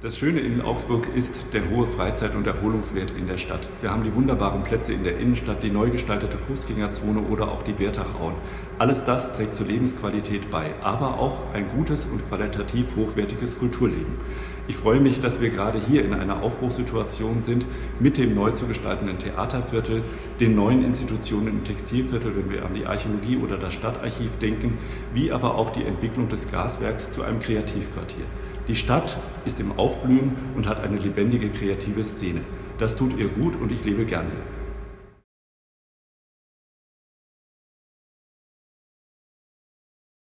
Das Schöne in Augsburg ist der hohe Freizeit- und Erholungswert in der Stadt. Wir haben die wunderbaren Plätze in der Innenstadt, die neu gestaltete Fußgängerzone oder auch die Wertachauen. Alles das trägt zur Lebensqualität bei, aber auch ein gutes und qualitativ hochwertiges Kulturleben. Ich freue mich, dass wir gerade hier in einer Aufbruchssituation sind mit dem neu zu gestaltenden Theaterviertel, den neuen Institutionen im Textilviertel, wenn wir an die Archäologie oder das Stadtarchiv denken, wie aber auch die Entwicklung des Gaswerks zu einem Kreativquartier. Die Stadt ist im Aufblühen und hat eine lebendige kreative Szene. Das tut ihr gut und ich lebe gerne.